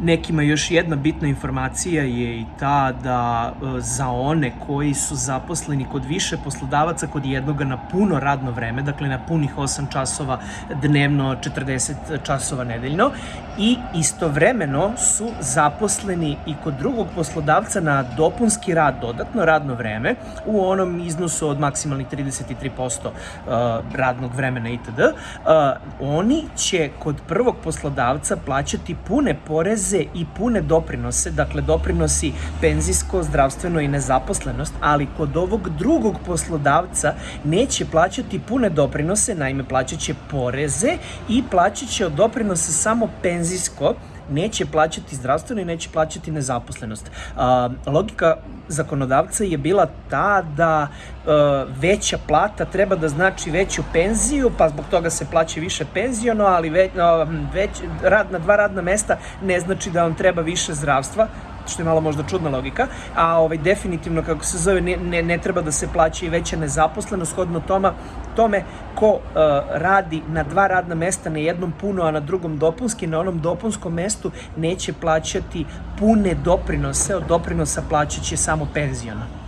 Nekima još jedna bitna informacija je i ta da e, za one koji su zaposleni kod više poslodavaca kod jednoga na puno radno vreme, dakle na punih 8 časova dnevno, 40 časova nedeljno i istovremeno su zaposleni i kod drugog poslodavca na dopunski rad, dodatno radno vreme u onom iznosu od maksimalnih 33% e, radnog vremena itd. E, oni će kod prvog poslodavca plaćati pune poreze poreze i pune doprinose, dakle doprinosi penzijsko, zdravstveno i nezaposlenost, ali kod ovog drugog poslodavca neće plaćati pune doprinose, naime plaćaće poreze i plaćaće od doprinose samo penzijsko, neće plaćati zdravstveno i neće plaćati nezaposlenost. Logika zakonodavca je bila ta da a, veća plata treba da znači veću penziju, pa zbog toga se plaća više penzijono, ali već, već, rad na dva radna mesta ne znači da vam treba više zdravstva, što je malo možda čudna logika, a ovaj, definitivno, kako se zove, ne, ne, ne treba da se plaća i veća nezaposlenost, shodno toma, tome ko uh, radi na dva radna mesta, na jednom puno, a na drugom dopunski, na onom dopunskom mestu neće plaćati pune doprinose, od doprinosa plaćaće samo penzijona.